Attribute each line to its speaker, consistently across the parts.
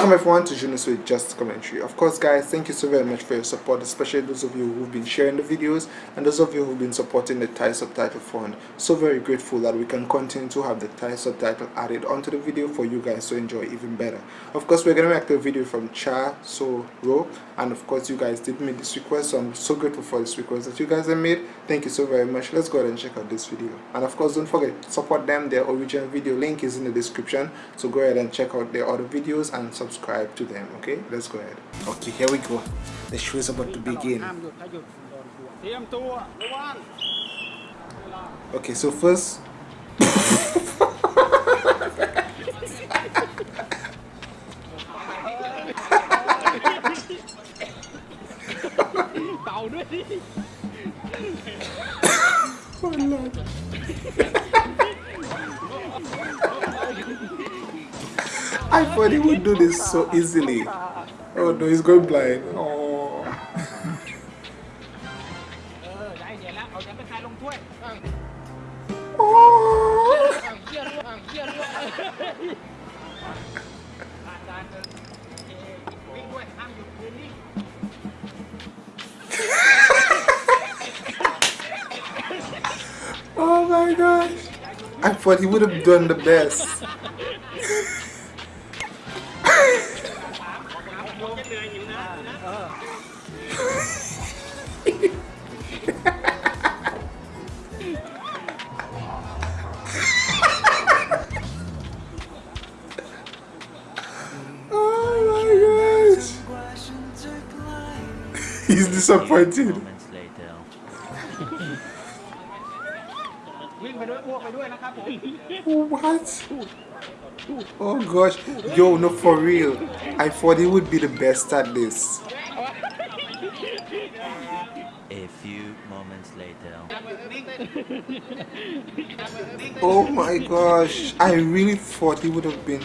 Speaker 1: Welcome everyone to Junos with Just Commentary. Of course guys, thank you so very much for your support, especially those of you who've been sharing the videos and those of you who've been supporting the Thai Subtitle Fund. So very grateful that we can continue to have the Thai subtitle added onto the video for you guys to enjoy even better. Of course, we're going to make the video from Cha So Ro and of course you guys did make this request so I'm so grateful for this request that you guys have made. Thank you so very much. Let's go ahead and check out this video. And of course don't forget, support them. Their original video link is in the description. So go ahead and check out their other videos and subscribe subscribe to them okay let's go ahead okay here we go the show is about to begin okay so first I thought he would do this so easily. Oh no, he's going blind. Oh. oh, oh my gosh. I thought he would have done the best. Disappointed. what? Oh gosh. Yo, no, for real. I thought he would be the best at this.
Speaker 2: A few moments later.
Speaker 1: Oh my gosh. I really thought he would have been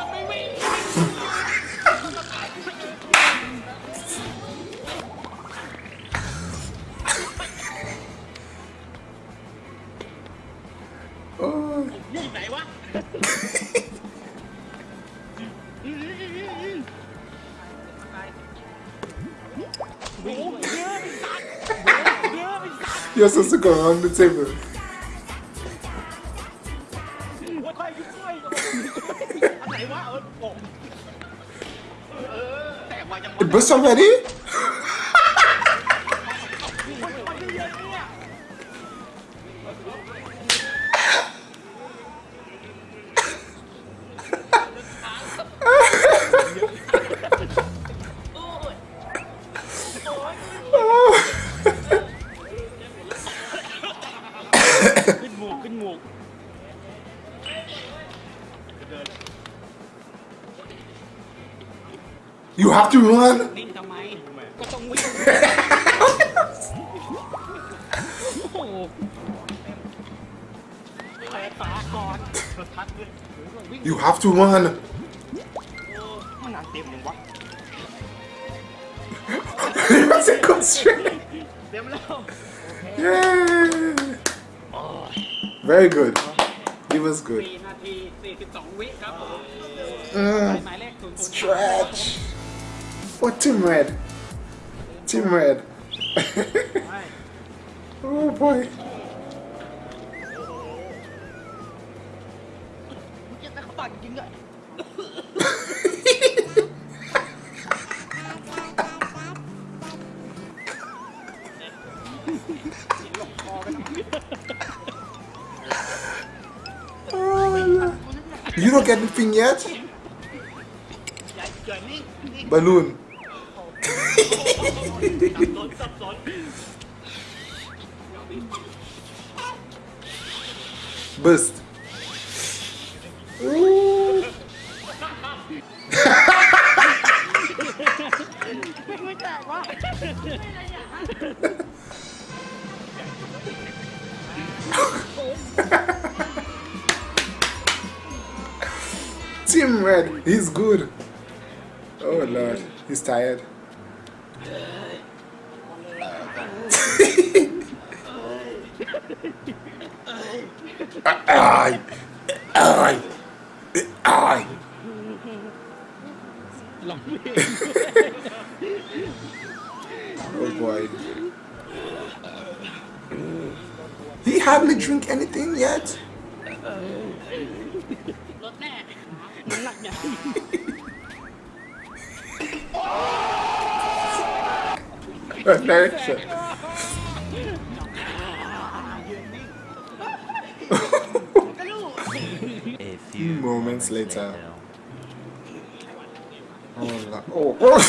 Speaker 1: You're supposed to go around the table. It burst already? You have to run.
Speaker 3: นิ่งทำไม ก็ต้องวิ่งโอ้โหเปิดฝาก่อนทัดเลยวิ่ง
Speaker 1: You have to run.
Speaker 3: มันนานเต็มยังวะ
Speaker 1: That's a good straight.
Speaker 3: เ Very
Speaker 1: good. It was good.
Speaker 3: 4นาที 42 วิครับผม
Speaker 1: Mm,
Speaker 3: หมายเลข0 0
Speaker 1: stretch. What team red? Team red. oh boy. You don't get anything yet? Balloon. Burst. He's good. Oh Lord, he's tired. Oh boy. He hardly drink anything yet.
Speaker 2: A few
Speaker 1: moments later. Oh, la oh. oh.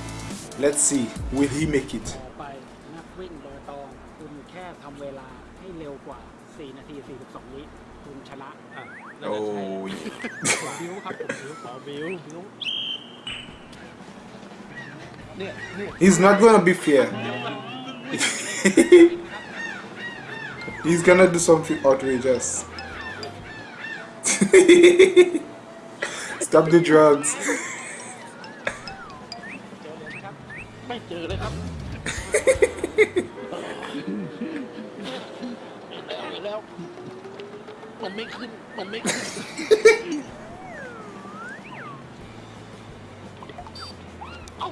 Speaker 1: Let's see. Will he make it?
Speaker 3: ต่อไปนักวิ่งเบอร์ตอง คุณแค่ทำเวลาให้เร็วกว่า 4 นาที 42 วิคุณชนะอ่ะนั่นน่ะใช่
Speaker 1: Oh.
Speaker 3: ผมบิวครับผมบิวขอบิวบิวเนี่ยเนี่ย
Speaker 1: He's not gonna be fair. He's gonna do something outrageous. Stop the drugs.
Speaker 3: มันไม่ขึ้น มันไม่ขึ้น เอา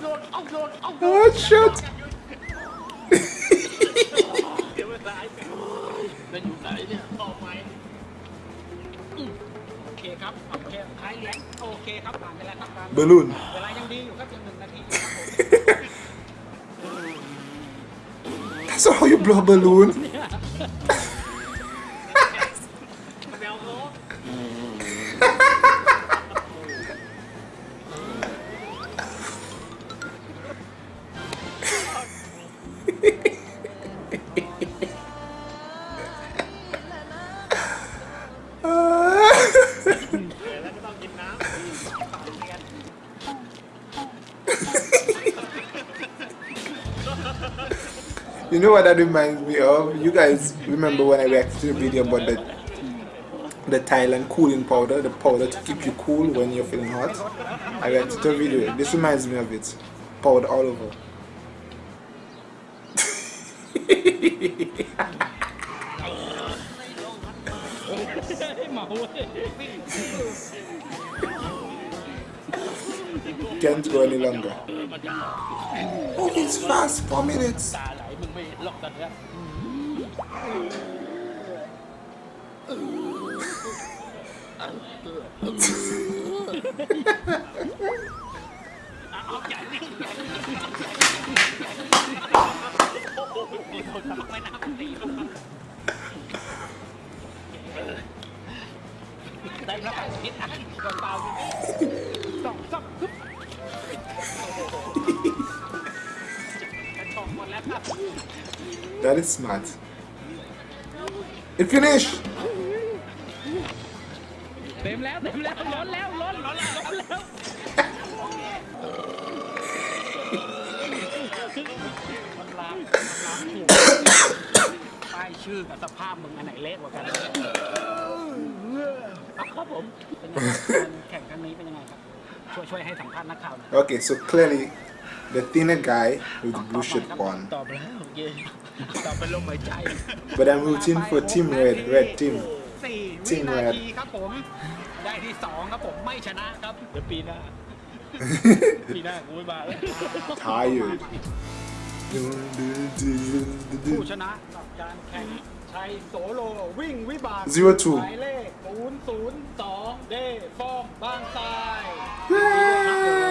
Speaker 3: โยนเอาโยนเอาโยน
Speaker 1: Oh shit!
Speaker 3: เดี๋ยวเวลาจะอยู่ไหนเนี่ยต่อไปอืมโอเคครับโอเคท้ายเหรียญโอเคครับผ่านไปแล้วครับการ
Speaker 1: Balloon.
Speaker 3: เวลายังดีอยู่ครับยังหนึ่งนาทีครับผม
Speaker 1: That's how you blow a balloon. You know what that reminds me of? You guys remember when I reacted to the video about the the Thailand cooling powder, the powder to keep you cool when you're feeling hot? I reacted to a video. This reminds me of it. Powder all over. Can't go any longer. Oh, it's fast, four minutes. That is smart. It finished.
Speaker 3: เต็มแล้วเต็มแล้วล้นแล้วล้นล้นแล้วล้นแล้วมันล้างมันล้างหัวป้ายชื่อกับสภาพมึงอันไหนเละกว่ากันอ่ะครับผมเป็นยังไงการแข่งครั้งนี้เป็นยังไงครับ ช่วยช่วยให้สัมภาษณ์นักข่าวหน่อย
Speaker 1: Okay, so clearly the thinner guy with the blue shirt won.
Speaker 3: ตอบแล้วเย่ตอบเป็นลมหายใจ
Speaker 1: But I'm rooting for Team Red, Red Team.
Speaker 3: สี่วิ
Speaker 1: Team
Speaker 3: นา
Speaker 1: Red
Speaker 3: ทีครับผม ได้ที่สองครับผมไม่ชนะครับ เดี๋ยวปีหน้า ปีหน้ากูไม่มาแล้ว
Speaker 1: Tired.
Speaker 3: ผู้ชนะกับการแข่งชัยโสโลวิ่งวิบาก
Speaker 1: Zero two
Speaker 3: หมายเลข 002 เดฟอร์มบางทราย
Speaker 1: Yay!